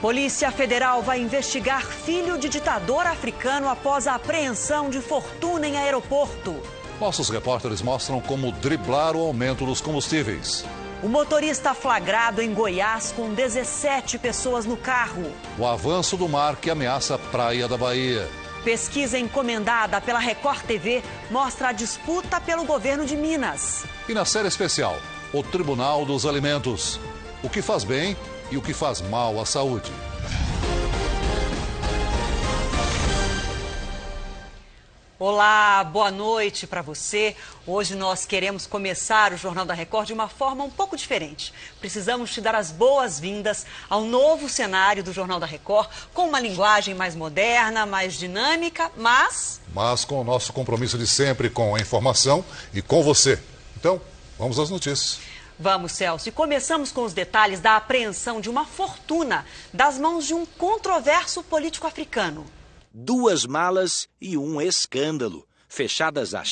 Polícia Federal vai investigar filho de ditador africano após a apreensão de fortuna em aeroporto. Nossos repórteres mostram como driblar o aumento dos combustíveis. O motorista flagrado em Goiás com 17 pessoas no carro. O avanço do mar que ameaça a praia da Bahia. Pesquisa encomendada pela Record TV mostra a disputa pelo governo de Minas. E na série especial, o Tribunal dos Alimentos. O que faz bem e o que faz mal à saúde. Olá, boa noite para você. Hoje nós queremos começar o Jornal da Record de uma forma um pouco diferente. Precisamos te dar as boas-vindas ao novo cenário do Jornal da Record, com uma linguagem mais moderna, mais dinâmica, mas. Mas com o nosso compromisso de sempre com a informação e com você. Então, vamos às notícias. Vamos, Celso. E começamos com os detalhes da apreensão de uma fortuna das mãos de um controverso político africano duas malas e um escândalo. Fechadas as